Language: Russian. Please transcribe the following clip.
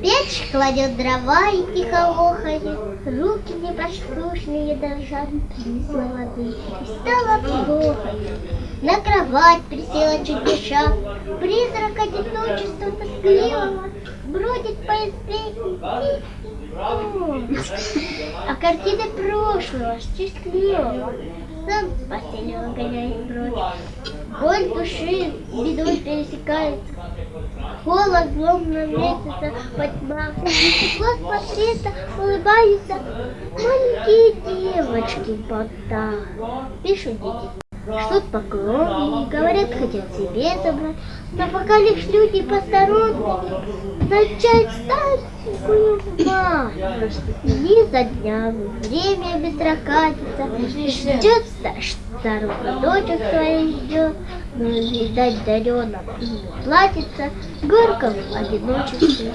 Печь кладет дрова и тихо охает, Руки непослушные дрожат, слезы воды, и стало плохо. На кровать присела чуть дыша, Призрак одиночества тоскливого Бродит по избе. А картины прошлого, счастливого. Сам с постели выгоняет прочь. Боль души бедой пересекается, Холод злобно месяца поднимался, Стекло смотрится, улыбаются Маленькие девочки пота. Пишут дети, шлют поклоны, говорят, хотят себе забрать, но пока лишь люди посторонние Начать старенькую мать. Дни за днями, время бестрокатится, Ждет старуха, дочек своих ждет, Но, видать, дарена и платится, Горько в одиночестве